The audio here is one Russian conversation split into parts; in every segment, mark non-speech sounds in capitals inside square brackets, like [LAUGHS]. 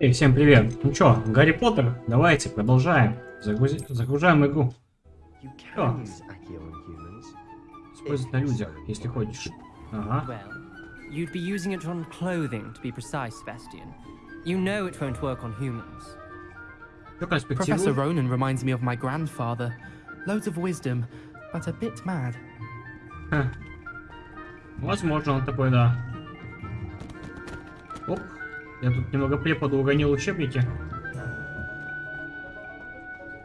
Эй, всем привет. Ну чё, Гарри Поттер, давайте продолжаем. Загрузи... Загружаем игру. О. Использовать на людях, если хочешь. Ага. Well, you'd be using it on clothing, to be precise, Sebastian. You know it won't work on humans. Чё, Professor? Ronan reminds me of my grandfather. Loads of wisdom, but a bit mad. Возможно, он такой, да. Оп. Я тут немного преподу уронил учебники.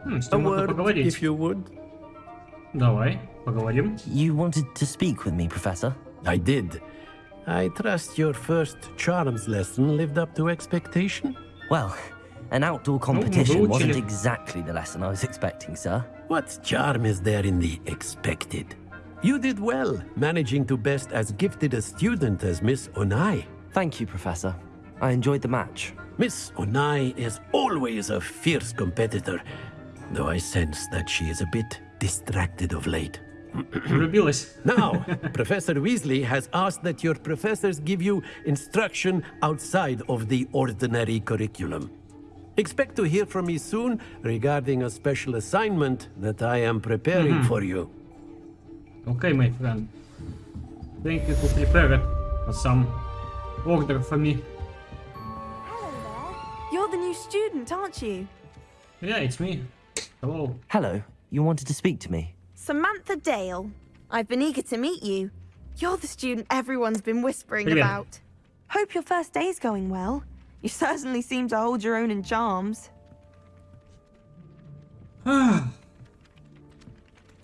Хм, с A ним можно word, поговорить. if you would. Давай, поговорим. You wanted to speak with me, Professor? I did. I trust your first charms lesson lived up to expectation. Well, an outdoor competition выучили. wasn't exactly the lesson I was expecting, sir. What charm is there in the expected? You did well, managing to best as gifted a student as Miss Onai. Thank you, Professor. I enjoyed the match. Miss Onai is always a fierce competitor, though I sense that she is a bit distracted of late. [CLEARS THROAT] [LAUGHS] now, Professor Weasley has asked that your professors give you instruction outside of the ordinary curriculum. Expect to hear from me soon regarding a special assignment that I am preparing mm -hmm. for you. Okay, my friend. Thank you for preparing, some order for me new student, aren't you? Yeah, it's me. Hello. Hello. You wanted to speak to me? Samantha Dale. I've been eager to meet you. You're the student everyone's been whispering about. Hope your first day's going well. You [LAUGHS] certainly seem to hold your own in charms. [SIGHS] no.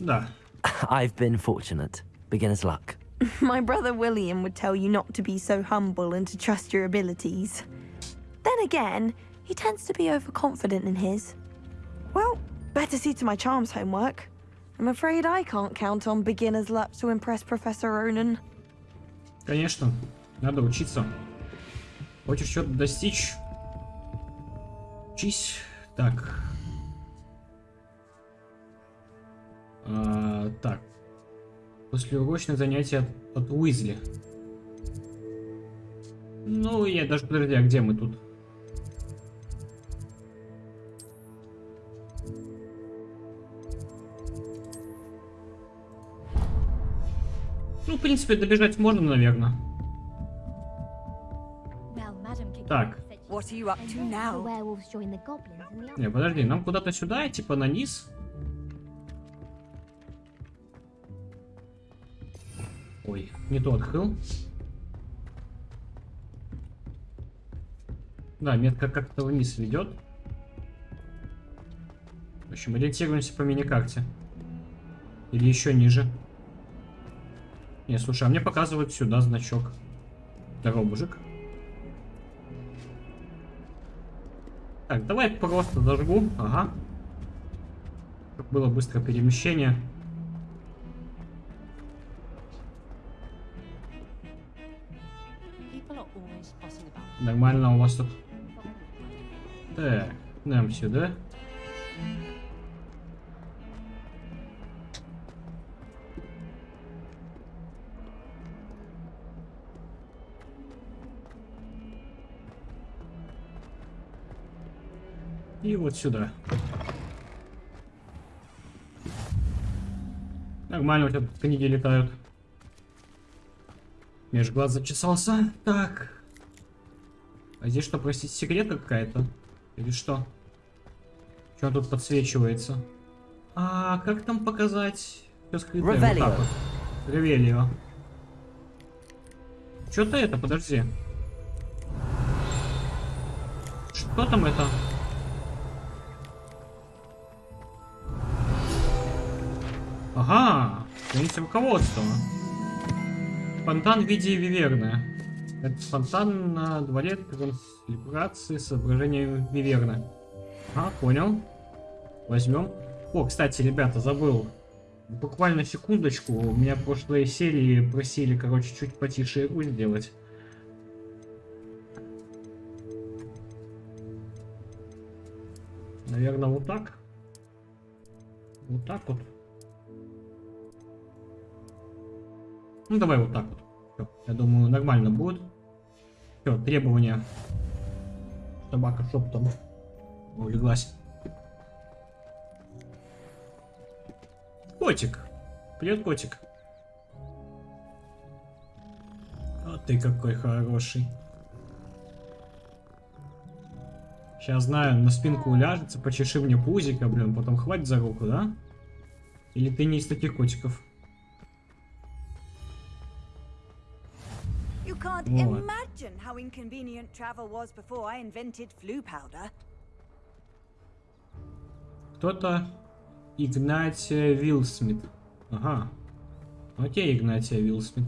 [SIGHS] I've been fortunate. Beginner's luck. [LAUGHS] My brother William would tell you not to be so humble and to trust your abilities. Then again, he tends to be overconfident in his. Well, better see to my charms homework. I'm afraid I can't count on beginner's luck to impress Professor Ronan. Конечно. Надо учиться. Хочешь что-то достичь? Учись. Так. А, так. Послеурочное занятие от, от Уизли. Ну, я даже... Подожди, а где мы тут? Ну, в принципе, добежать можно, наверное. Так. Не, подожди, нам куда-то сюда, типа на низ. Ой, не то открыл. Да, метка как-то вниз ведет. В общем, ориентируемся по миникарте. Или еще ниже. Не, слушай, а мне показывают сюда значок. Здорово, мужик. Так, давай просто зажгу. Ага. Было быстрое перемещение. Нормально у вас тут. Так, нам сюда. И вот сюда. Нормально у тебя тут книги летают. Меж глаз зачесался. Так. А здесь что, простите, секретка какая-то? Или что? Что тут подсвечивается? А как там показать? Все скрытое. Вот Ревелио. так вот. Ревелио. Что-то это, подожди. Что там это? Ага, страница руководства. Фонтан в виде виверны. Это фонтан на дворе транслибрации с изображением виверны. А, понял. Возьмем. О, кстати, ребята, забыл. Буквально секундочку. У меня в прошлой серии просили, короче, чуть потише игру сделать. Наверное, вот так. Вот так вот. Ну, давай вот так вот. Всё, я думаю, нормально будет. Все, требования. Собака шептом улеглась. Котик. Привет, котик. А ты какой хороший. Сейчас знаю, на спинку уляжется, почеши мне пузика, блин, потом хватит за руку, да? Или ты не из таких котиков? Powder. Кто-то Игнатия Вилсмит. Ага. Окей, Игнатия Вилсмит.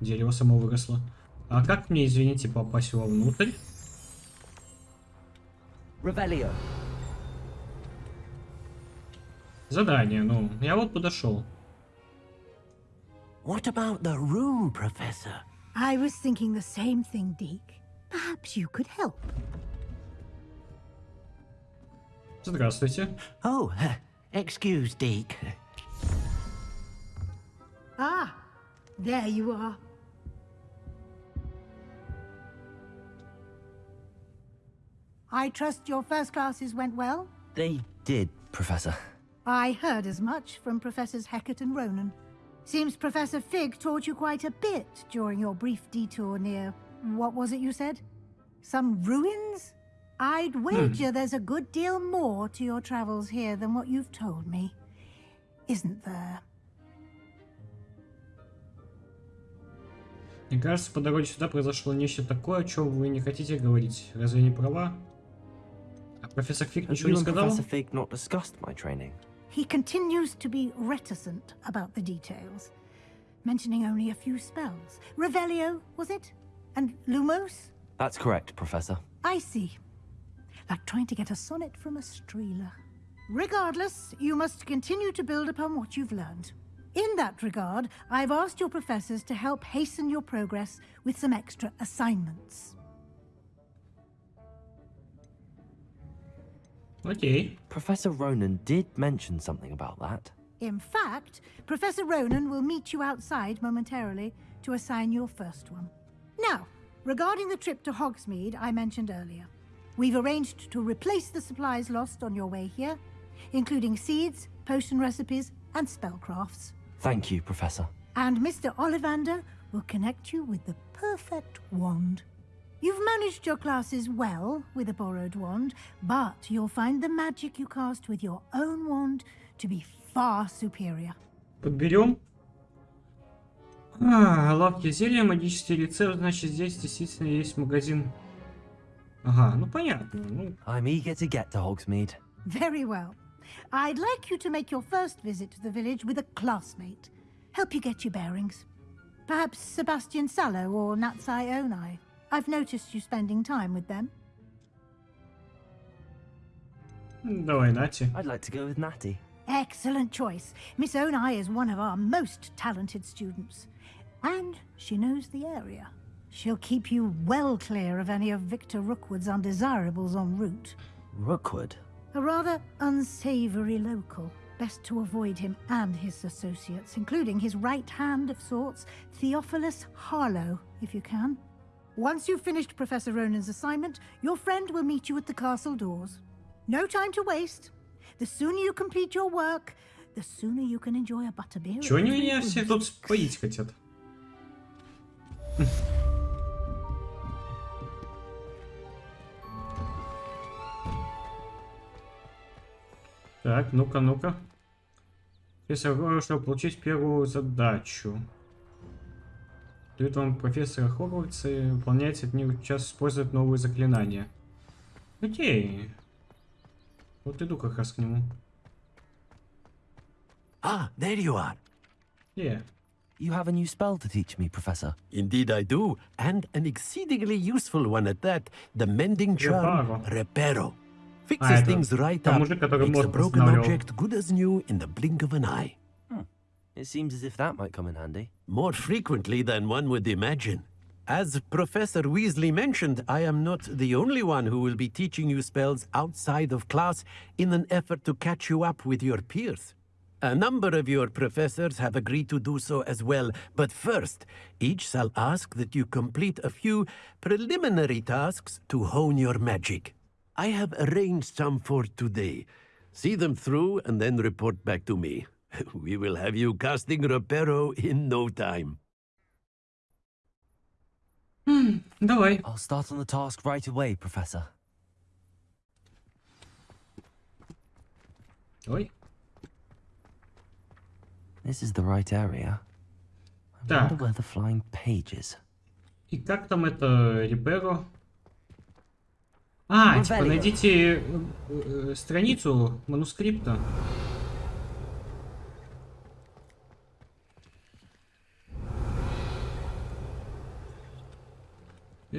Дерево само выросло. А как мне, извините, попасть вовнутрь? Revelio. Задание, ну, я вот подошел. What about the room, Professor? I was thinking the same thing, Deke. Perhaps you could help. Здравствуйте. Oh, [LAUGHS] excuse, Deke. Ah, there you are. I trust your first classes went well? They did, Professor. I heard as much from Professors Heckett and Ronan. Seems Professor Fig taught you quite a bit during your brief detour near. What was it you said? Some ruins? I'd wager there's a good deal more to your travels here than what you've told me. Isn't there? Мне кажется, по дороге сюда произошло нечто такое, о чем вы не хотите говорить. Разве не права? А профессор Фиг Have ничего you не and сказал? Professor Fig not discussed my training? He continues to be reticent about the details, mentioning only a few spells. Revelio, was it? And Lumos? That's correct, Professor. I see. Like trying to get a sonnet from a streeler. Regardless, you must continue to build upon what you've learned. In that regard, I've asked your professors to help hasten your progress with some extra assignments. Okay. Professor Ronan did mention something about that. In fact, Professor Ronan will meet you outside momentarily to assign your first one. Now, regarding the trip to Hogsmeade I mentioned earlier, we've arranged to replace the supplies lost on your way here, including seeds, potion recipes, and spellcrafts. Thank you, Professor. And Mr. Ollivander will connect you with the perfect wand. You've managed your classes well with a borrowed wand, but you'll find the magic you cast with your own wand to be far superior. Подберем. А, лавки зелья, магический рецепт, значит здесь действительно есть магазин. Ага, ну понятно. Ну, I'm eager to get to Hogsmeade. Very well. I'd like you to make your first visit to the village with a classmate. Help you get your bearings. Perhaps Sebastian Sallow or Natsai Onai. I've noticed you spending time with them. No way, Natty. I'd like to go with Natty. Excellent choice. Miss Onai is one of our most talented students. And she knows the area. She'll keep you well clear of any of Victor Rookwood's undesirables en route. Rookwood? A rather unsavory local. Best to avoid him and his associates, including his right hand of sorts, Theophilus Harlow, if you can. Once you've finished Professor Ronan's assignment, your friend will meet you at the castle doors. No time to waste. The sooner you complete your work, the sooner you can enjoy a butterbeer. Чего они меня все тут споить хотят? Так, ну-ка, ну-ка. Профессор Гора, чтобы получить первую задачу. Дают вам профессора Хогвартса и выполняете от них час использовать новые заклинания. Окей. Вот иду как раз к нему. Ah, there you are. Yeah. You have a new spell to teach me, Professor. Indeed, I do, and an exceedingly useful one at that. The mending charm, Reparo. Reparo. А, Fixes это things right up, makes a broken object good as new in the blink of an eye. It seems as if that might come in handy. More frequently than one would imagine. As Professor Weasley mentioned, I am not the only one who will be teaching you spells outside of class in an effort to catch you up with your peers. A number of your professors have agreed to do so as well, but first, each shall ask that you complete a few preliminary tasks to hone your magic. I have arranged some for today. See them through and then report back to me. [LAUGHS] We will have you casting Reparo in no time. Давай. I'll start on the task right away, Professor. Ой. This is the right area. I Так. wonder where the flying page is. И как там это Реперо? А, типа Revelio. найдите э, э, страницу манускрипта.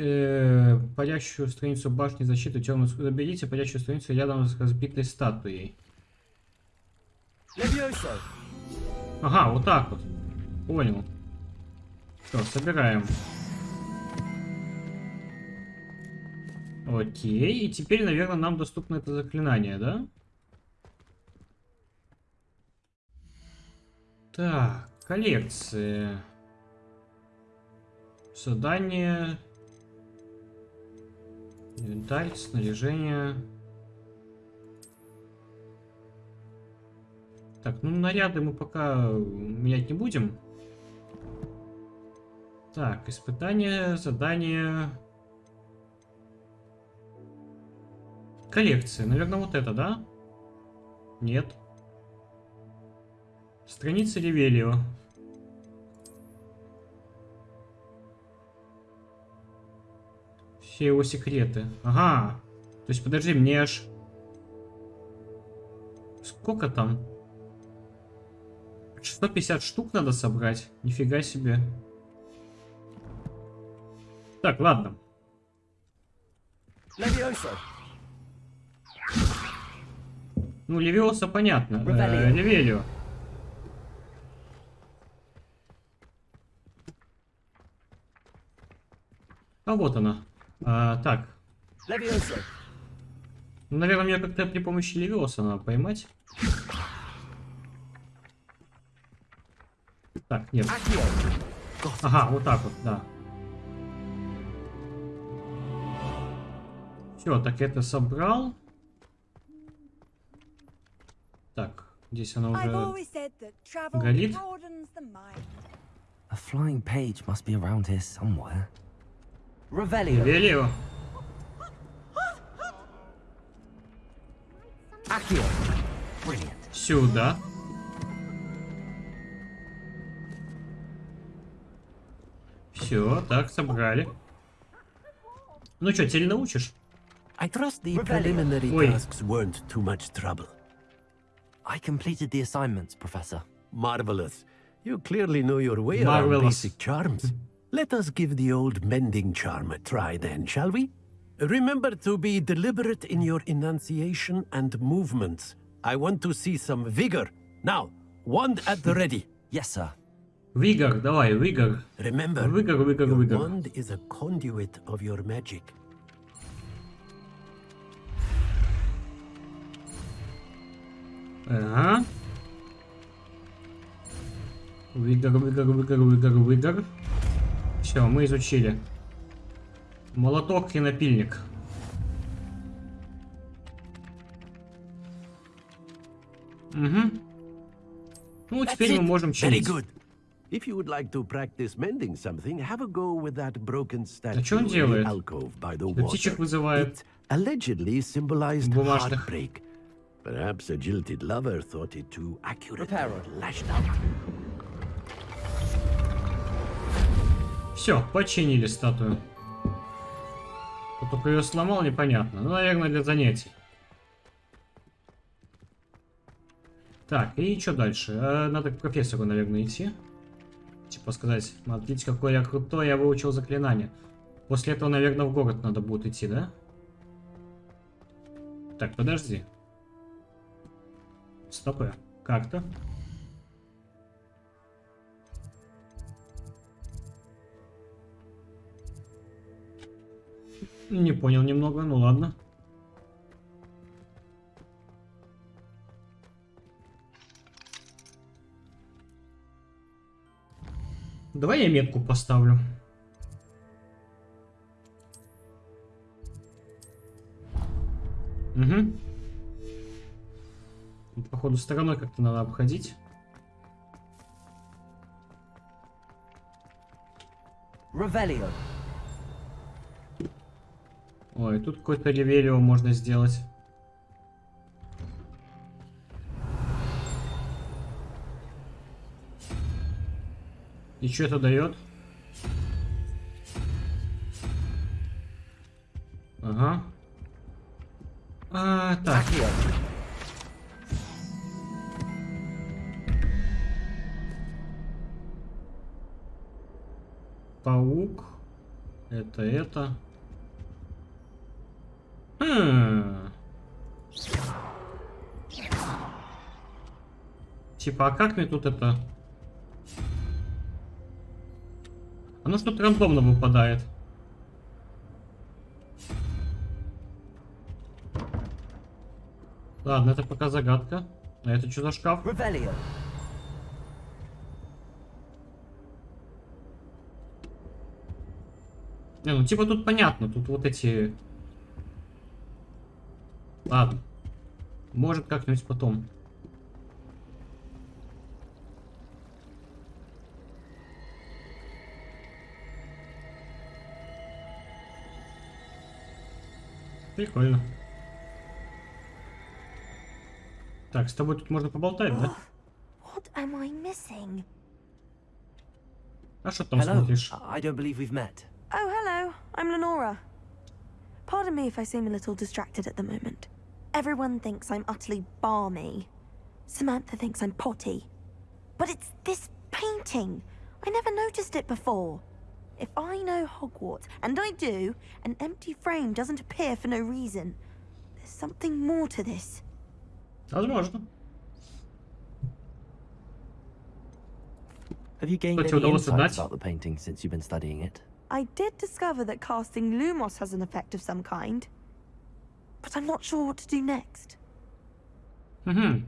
Э, парящую страницу башни защиты темную заберите парящую страницу рядом с разбитой статуей. Ага, вот так вот. Понял. Что, собираем. Окей, и теперь, наверное, нам доступно это заклинание, да? Так, коллекции. Задание. Инвентарь, снаряжение. Так, ну наряды мы пока менять не будем. Так, испытание, задание. Коллекция. Наверное, вот это, да? Нет. Страница Ревелио. Все его секреты. Ага. То есть, подожди, мне аж... Сколько там? 650 штук надо собрать. Нифига себе. Так, ладно. Ну, Левиоса понятно. Э. Ревелио. А вот она. А, так. Ну, наверное, мне как-то при помощи Левиоса надо поймать. Так, нет. Ага, вот так вот, да. Все, так это собрал. Так, здесь она уже... mind. A flying page must be around here somewhere. Revelio. Велио. Accio. Brilliant. Сюда. Все, так, собрали. Ну что, теперь научишь? I trust the preliminary tasks weren't too much trouble. I completed the assignments, Professor. Marvelous. You clearly know your way around basic charms. Let us give the old mending charm a try then, shall we? Remember to be deliberate in your enunciation and movements. I want to see some vigor. Now, wand at the ready. [LAUGHS] Yes, sir. Вигор, давай, Вигор. Remember, Vigor, vigor, your vigor. wand is a conduit of your magic. Ага. Вигор, Вигор, Вигор, Вигор, Вигор. Все, мы изучили. Молоток и напильник. Угу. Ну, теперь мы можем Very чинить. good. If you would like to practice mending something, have a go with that broken statue in the делает? alcove by the water. вызывает. It allegedly symbolized heartbreak. Perhaps a jilted lover thought it too accurate and lashed out. Все, починили статую. Кто только ее сломал, непонятно. Ну, наверное, для занятий. Так, и что дальше? Э, Надо к профессору, наверное, идти. Типа сказать, смотрите, какой я крутой, я выучил заклинание. После этого, наверное, в город надо будет идти, да? Так, подожди. Стопы. Как-то. Не понял немного, ну ладно. Давай я метку поставлю. Угу. Походу, стороной как-то надо обходить. Ревелио. Ой, тут какой-то ревелио можно сделать. И что это дает? Ага. А, так. Паук. Это это. Типа, а как мне тут это... Оно что-то рандомно выпадает. Ладно, это пока загадка. А это что за шкаф? Revelio. Не, ну типа тут понятно, тут вот эти... Ладно. Может как-нибудь потом. Прикольно. Так, с тобой тут можно поболтать, да? [GASPS] What am I missing? А что там Hello. смотришь? I don't believe we've met. Oh, hello. I'm Lenora. Pardon me if I seem a little distracted at the moment. Everyone thinks I'm utterly balmy. Samantha thinks I'm potty. But it's this painting. I never noticed it before. If I know Hogwarts, and I do, an empty frame doesn't appear for no reason. There's something more to this. Возможно. Have you gained Kto ci any udało insights zadać? about the painting since you've been studying it? I did discover that casting Lumos has an effect of some kind. But I'm not sure what to do next. Угу.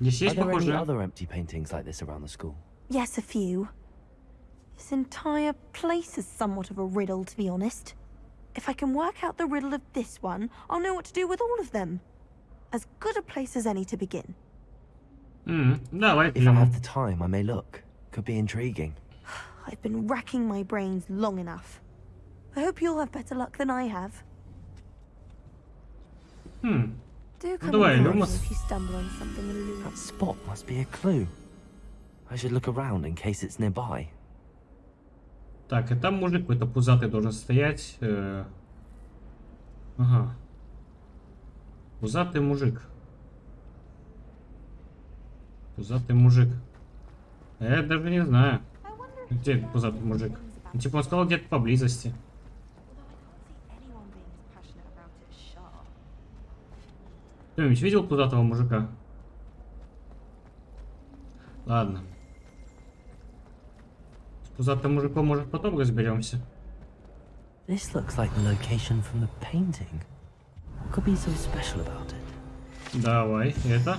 Здесь Are есть there any похожие? other empty paintings like this around the school? Yes, a few. This entire place is somewhat of a riddle, to be honest. If I can work out the riddle of this one, I'll know what to do with all of them. As good a place as any to begin. Hmm, no, I... If. I have the time, I may look. Could be intriguing. [SIGHS] I've been racking my brains long enough. I hope you'll have better luck than I have. Hmm. Do come way, almost... if you stumble on something That spot must be a clue. I should look around in case it's nearby. Так, и там мужик какой-то пузатый должен стоять. э. Ага. Пузатый мужик. Пузатый мужик. А Я даже не знаю. Где пузатый мужик? Ну, типа он сказал где-то поблизости. Кто-нибудь видел пузатого мужика? Ладно. Пузатым мужиком, может, потом разберемся. This looks like the location from the painting. What could be so special about it? Давай, это.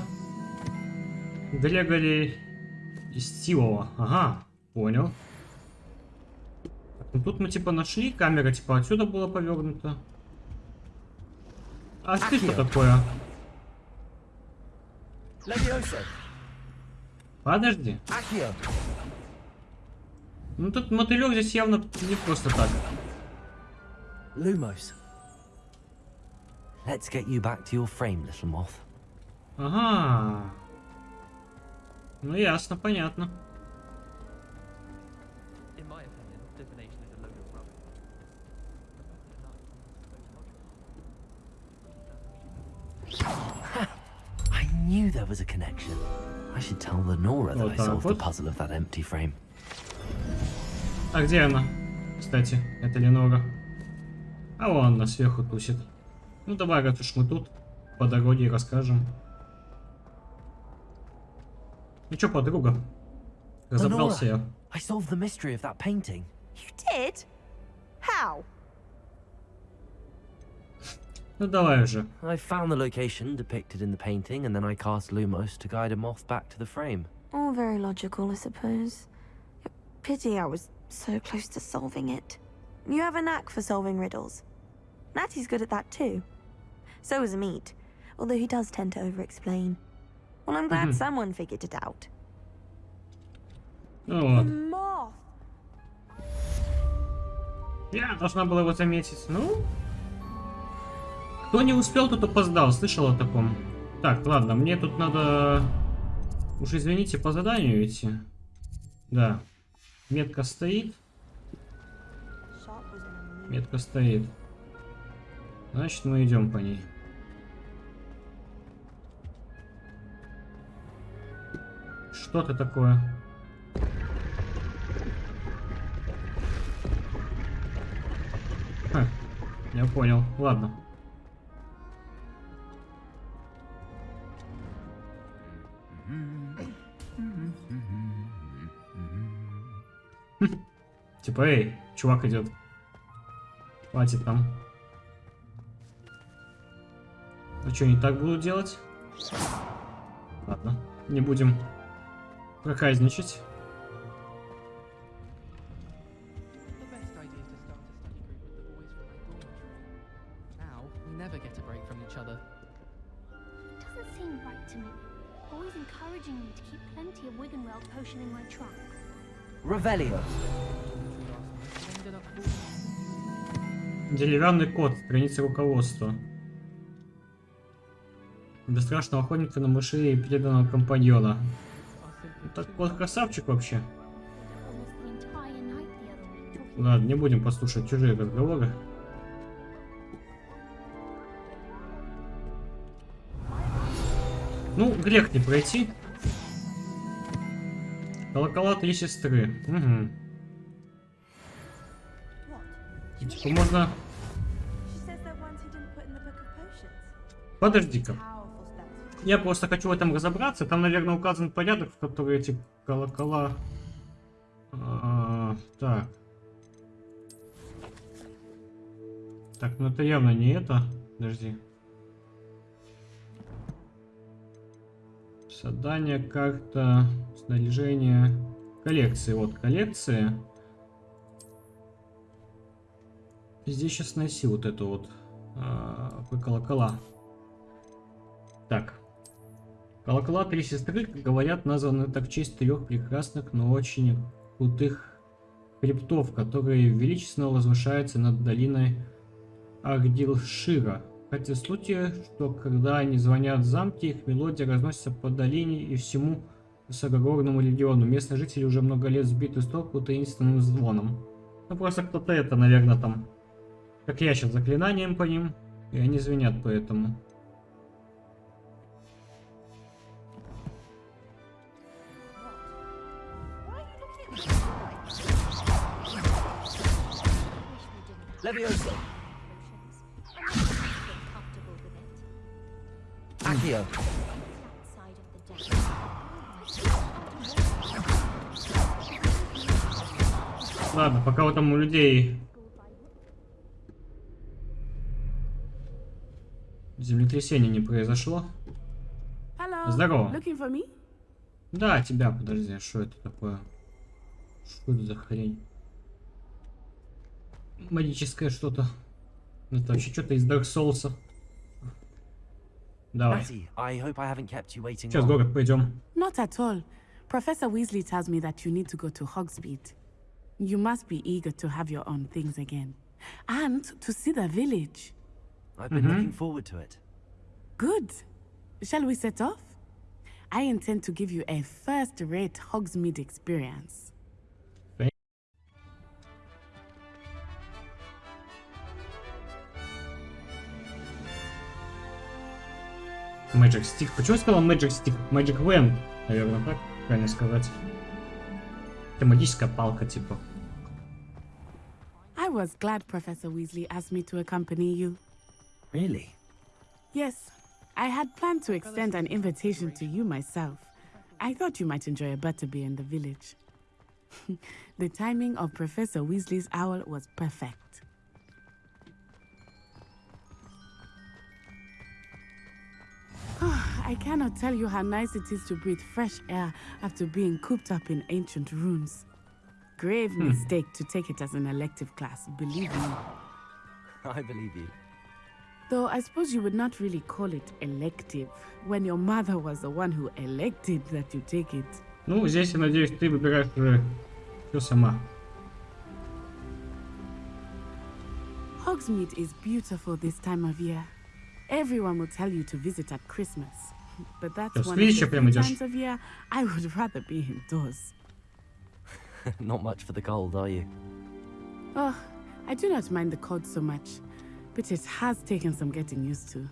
Грегори Стилова. Ага, понял. Ну тут мы типа нашли, камера типа отсюда была повернута. А ты что такое? Подожди. Accio! Ну тут мотылек здесь явно не просто так. Lumos. Let's get you back to your frame, little moth. Ага. Ну ясно, понятно. In my opinion, divination is a load of rubbish. I knew there was a connection. I should tell Lenora that Вот I так solved the вот. puzzle of that empty frame. А где она? Кстати, это Ленора. А вон она сверху тусит. Ну давай, раз уж мы тут, по дороге расскажем. Ну чё, подруга? Разобрался я. I solved the mystery of that painting. You did? How? Ну давай уже. I found the location depicted in the painting, and then I cast Lumos to guide a moth back to the frame. All very logical, I suppose. Pity I was so close to solving it. You have a knack for solving riddles. Natty's good at that too. So is Meat, although he does tend to over-explain. Well, I'm glad Mhm. someone figured it out. Ну вот. Moth! Я должна была его заметить. Ну... Кто не успел, тот опоздал. Слышал о таком. Так, ладно, мне тут надо... Уж извините, по заданию идти. Да. Метка стоит. Метка стоит. Значит, мы идем по ней. Что это такое? Ха, я понял. Ладно. [LAUGHS] Типа, эй, чувак идет. Хватит там. А что, не так буду делать? Ладно, не будем проказничать. Falling Деревянный кот, страница руководства. Бесстрашного охотника на мышей и преданного компаньона. Так кот красавчик вообще. Ладно, не будем послушать чужие разговоры. Ну, грех не пройти. Колокола три сестры. Угу. Типа можно... Подожди-ка. Я просто хочу в этом разобраться. Там, наверное, указан порядок, в который эти колокола... А, так. Так, ну это явно не это. Подожди. Задание, карта, снаряжение, коллекции. Вот, коллекции. Здесь сейчас найти вот эту вот а, колокола. Так. Колокола три сестры, как говорят, названы так в честь трех прекрасных, но очень крутых хребтов, которые величественно возвышаются над долиной Агдилшира. Хотя случаи, что когда они звонят в замке, их мелодия разносится по долине и всему высокогорному региону. Местные жители уже много лет сбиты с толку таинственным звоном. Ну просто кто-то это, наверное, там, как я сейчас, заклинанием по ним, и они звенят поэтому. Levioso. Deck. Ладно, пока вот там у людей землетрясение не произошло. Hello. Здорово. Да, тебя, подожди, что это такое? Что это за хрень? Магическое что-то. Это вообще что-то из Dark Souls. Matty, I hope I haven't kept you waiting Cię z głowy. Not at all. Professor Weasley tells me that you need to go to Hogsmeade. You must be eager to have your own things again. And to see the village. I've been mm -hmm. looking forward to it. Good. Shall we set off? I intend to give you a first-rate Hogsmeade experience. Magic Stick. Почему я сказал Magic Stick? Magic Wand, наверное, так правильно сказать. Это магическая палка, типа. I was glad Professor Weasley asked me to accompany you. Really? Yes, I had planned to extend an invitation to you myself. I thought you might enjoy a butterbeer in the village. [LAUGHS] the timing of Professor Weasley's owl was perfect. [SIGHS] I cannot tell you how nice it is to breathe fresh air after being cooped up in ancient rooms. grave mistake to take it as an elective class, believe me. [LAUGHS] I believe you. Though I suppose you would not really call it elective when your mother was the one who elected that you take it. Ну, здесь, я надеюсь, ты выбираешь уже все сама. Hogsmeade is beautiful this time of year. Everyone will tell you to visit at Christmas. But that's Сейчас one of видишь, the прям few идёшь. times of year I would rather be indoors. [LAUGHS] Not much for the cold, are you? Oh, I do not mind the cold so much, but it has taken some getting used to.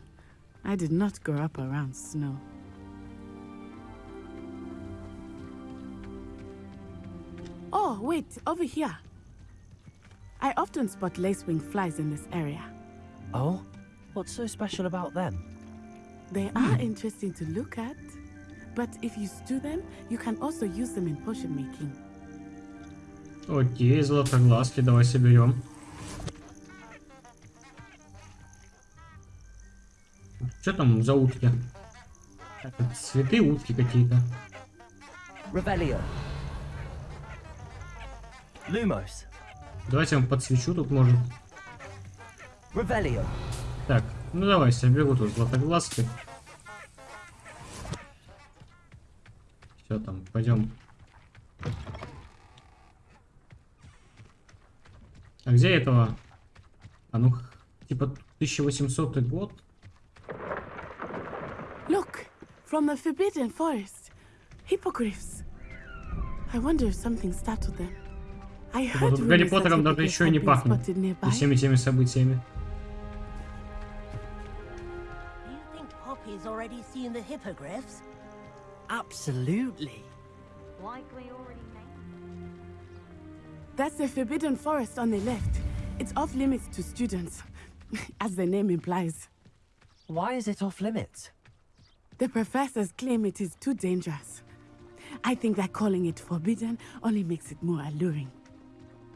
I did not grow up around snow. Oh, wait, over here. I often spot lacewing flies in this area. Oh? What's so special about them? They are interesting to look at, but if you stew them, you can also use them in potion making. Окей, золотоглазки, давай соберем. Что там за утки? Это цветы утки какие-то. Revelio. Lumos. Давайте я вам подсвечу тут, может. Revelio. Так, ну давай, соберу тут златоглазки. Все там, пойдем. А где этого? А ну, типа 1800 год? Look, from the Forbidden Forest. Hippogriffs. I wonder if something startled them. I Типа heard Гарри Поттером даже еще и не пахнет. И всеми теми событиями. think Poppy's already seen the hippogriffs? Absolutely. Likely already made. That's the Forbidden Forest on the left. It's off limits to students, [LAUGHS] as the name implies. Why is it off limits? The professors claim it is too dangerous. I think that calling it forbidden only makes it more alluring.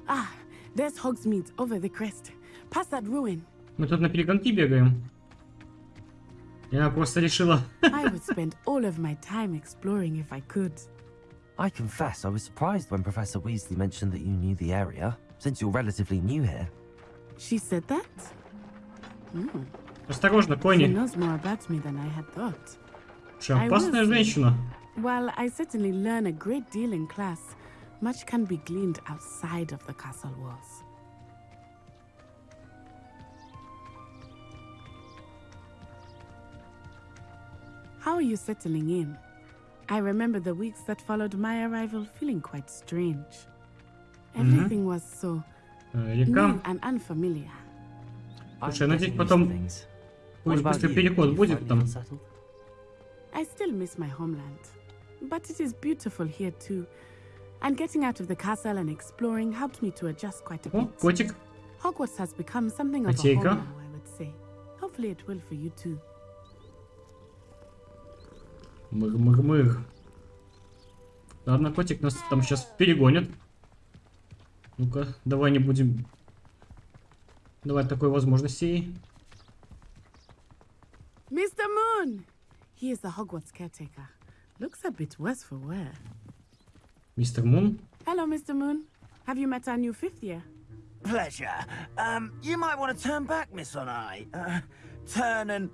Ah, there's Hogsmeade over the crest. Past that ruin. Мы тут на перегонки бегаем. Я просто решила... I would spend all of my time exploring if I could. I confess I was surprised when Professor Weasley mentioned that you knew the area, since you're relatively new here. She said that? Hmm. Осторожно, She кони. knows more about me than I had thought. Что, I опасная will say. женщина. While I certainly learn a great deal in class, much can be gleaned outside of the castle walls. How are you settling in? I remember the weeks that followed my arrival feeling quite strange. Everything was so Э, new Река. and unfamiliar. Слушай, я надеюсь, getting used to потом things. What какой-нибудь about быстрый you? переход You будет finally там. unsettled? I still miss my homeland, but it is beautiful here too. And getting out of the castle and exploring helped me to adjust quite a О, bit. котик. Hogwarts has become something of a home Котейка. now, I would say. Hopefully it will for you too. Мыр-мыр-мыр. Ладно, котик нас там сейчас перегонит. Ну-ка, давай не будем... Давай такой возможности. Mr. Moon! He is the Hogwarts caretaker. Looks a bit worse for wear. Мистер Мун. Hello, Mr. Moon. Have you met our new fifth year? Pleasure. Um, you might want to turn back, Miss Onai. Uh, turn and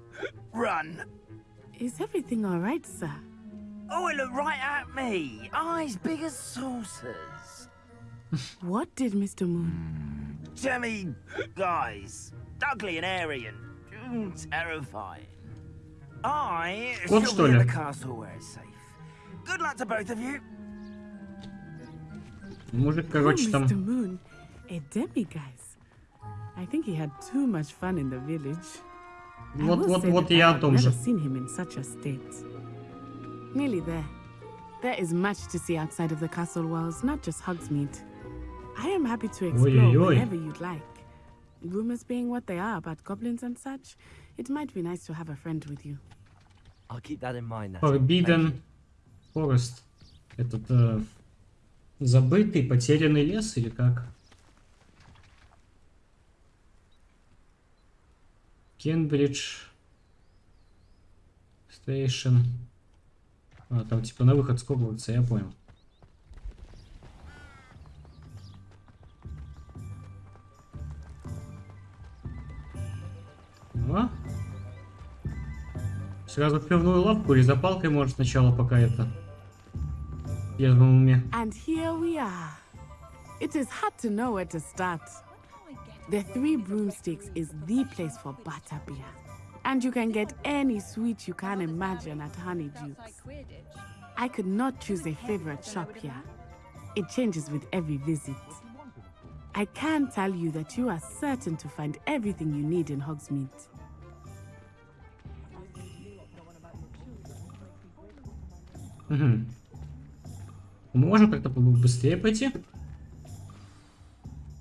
run. Is everything all right, sir? Oh, it looked right at me. Eyes big as saucers. [LAUGHS] What did Mr. Moon? Jemmy guys. Ugly and airy and mm, terrifying. I Вот shall что be ли? at the castle where it's safe. Good luck to both of you. Мужик, Oh, короче, там... Mr. Moon, a demiguise. I think he had too much fun in the village. I Вот, will вот, say вот that и я I о have том never же. seen him in such a state. Nearly there. There is much to see outside of the castle walls, not just Hogsmeade. I am happy to explore oi, oi. whenever you'd like. Rumors being what they are about goblins and such, it might be nice to have a friend with you. I'll keep that in mind. Natty. Thank Forbidden Forest. Этот э, забытый, потерянный лес или как? Кенбридж Стейшн. А, там типа на выход скобывается, я понял. Ну, Сразу пивную лапку или за палкой может сначала пока это. Я думаю, уме And here we are. It is hard to know where to start. The Three Broomsticks is the place for butterbeer. And you can get any sweet you can imagine at Honeydukes. I could not choose a favorite shop here. It changes with every visit. I can tell you that you are certain to find everything you need in Hogsmeade. Угу. Можем как-то быстрее пойти?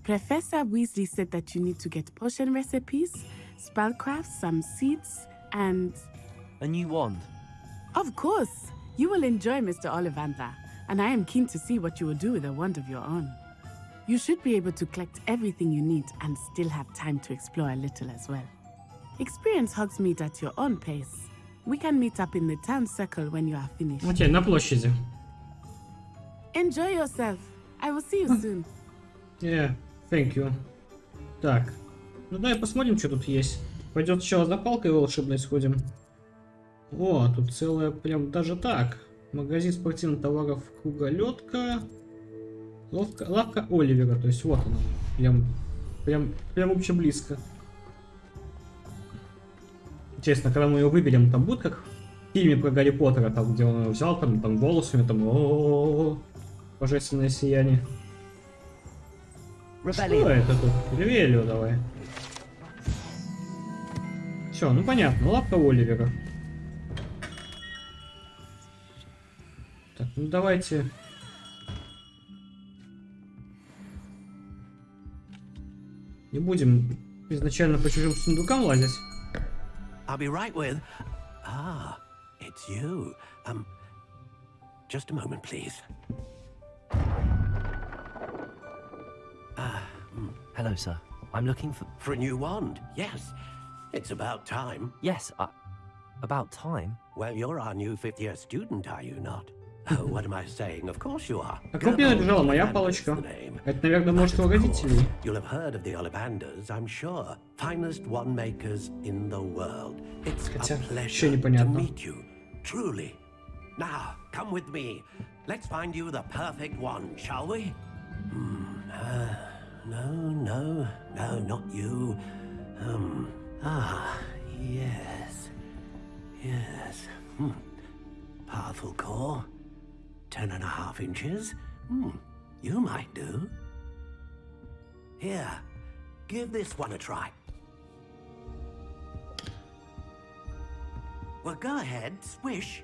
Professor Weasley said that you need to get potion recipes, spellcraft, some seeds, and. A new wand. Of course! You will enjoy Mr. Ollivander, and I am keen to see what you will do with a wand of your own. You should be able to collect everything you need and still have time to explore a little as well. Experience Hogsmeade at your own pace. We can meet up in the town circle when you are finished. Окей, на площади. Enjoy yourself. I will see you soon. Yeah, Thank you. Так. Ну давай посмотрим, что тут есть. Пойдет сначала за палкой волшебной сходим. О, тут целая прям даже так. Магазин спортивных товаров Круголетка. Ловка, лавка Оливера, то есть вот она. Прям, прям, прям вообще близко. Интересно, когда мы ее выберем, там будет как в фильме про Гарри Поттера, там, где он ее взял, там, там голос у него, там, о, -о, -о, -о божественное сияние. Что это тут? Ревелио давай. Все, ну понятно, лапка Оливера. Так, ну давайте... Не будем изначально по чужим сундукам лазить. I'll be right with... Ah, it's you. Um, just a moment, please. Hello, sir. I'm looking for... For a new wand, yes. It's about time. Yes, uh, about time. Well, you're our new fifth year student, are you not? Oh, what am I saying? Of course you are. А как мне лежала моя палочка? Это, наверное, может у родителей. You'll have heard of the Ollivanders, I'm sure. Finest wand makers in the world. It's Хотя, a еще pleasure to непонятно. meet you. Truly. Now, come with me. Let's find you the perfect one, shall we? Hmm. No, no, no, not you. Um. Ah, yes. Yes. Hmm. Powerful core. Ten and a half inches. Hmm. You might do. Here. Give this one a try. Well, go ahead. Swish.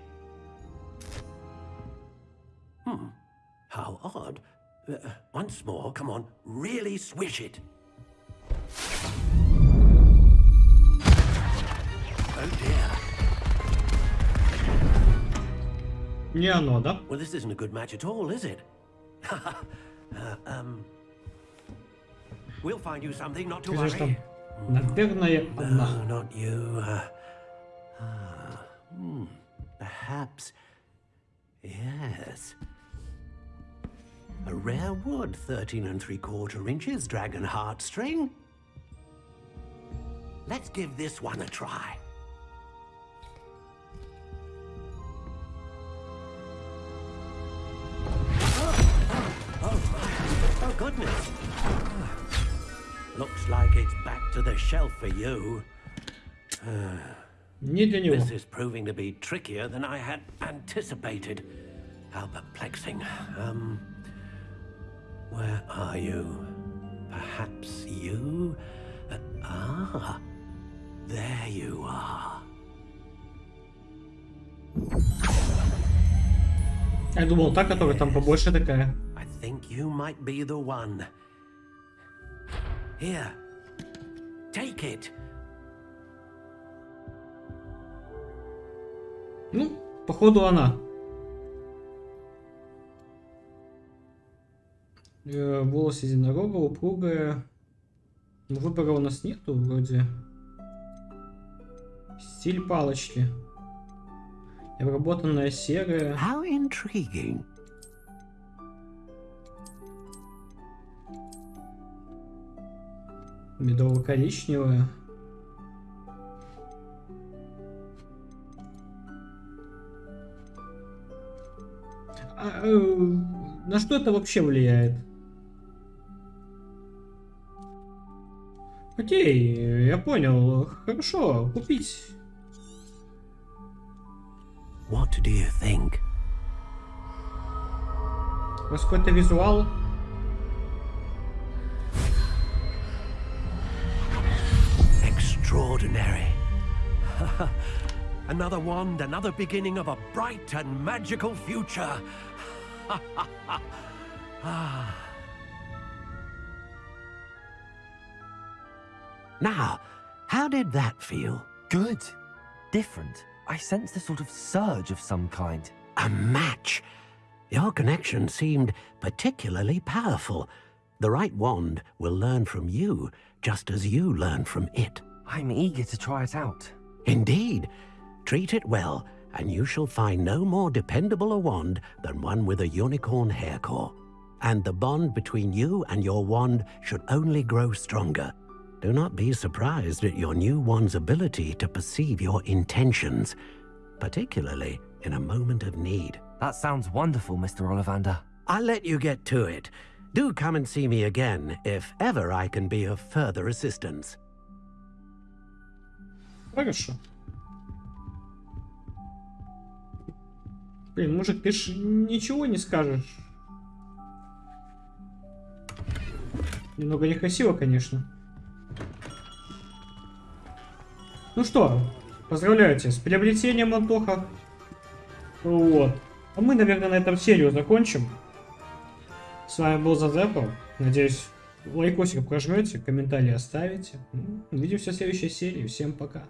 Hmm. How odd. Uh, once more, come on. Really swish it. Oh dear. Не оно, да? Well, this isn't a good match at all, is it? [LAUGHS] uh, um. We'll find you something, not to Скажи, worry. что, наверное, No, одна. not you. Uh, ah, hmm, perhaps. Yes. rare wood, 13 and 3 quarter inches, dragon heartstring. Let's give this one a try. Oh, oh, oh, oh goodness. Looks like it's back to the shelf for you. Uh, this is proving to be trickier than I had anticipated. How perplexing. Um, where are you? Perhaps you? Uh, ah, there you are. Я думал, та, которая там побольше такая. I think you might be the one. Here, take it. Ну, походу она. Э, волос единорога, упругая. Ну, выбора у нас нету вроде. Стиль палочки. Обработанная серая. How intriguing. Медово-коричневая. А, э, на что это вообще влияет? Окей, я понял. Хорошо, купить. What do you think? У вас какой-то визуал? Extraordinary. [LAUGHS] another wand, another beginning of a bright and magical future. [LAUGHS] Ah. Now, how did that feel? Good. Different. I sensed a sort of surge of some kind. A match. Your connection seemed particularly powerful. The right wand will learn from you, just as you learn from it. I'm eager to try it out. Indeed. Treat it well, and you shall find no more dependable a wand than one with a unicorn hair core. And the bond between you and your wand should only grow stronger Do not be surprised at your new wand's ability to perceive your intentions, particularly in a moment of need. That sounds wonderful, Mr. Ollivander. I'll let you get to it. Do come and see me again if ever I can be of further assistance. Хорошо. Блин, мужик, ты ж ничего не скажешь. Немного некрасиво, конечно. Ну что, поздравляю тебя с приобретением, Антоха. Вот. А мы, наверное, на этом серию закончим. С вами был Зазепо. Надеюсь, лайкосик прожмете, комментарий оставите. Увидимся в следующей серии. Всем пока.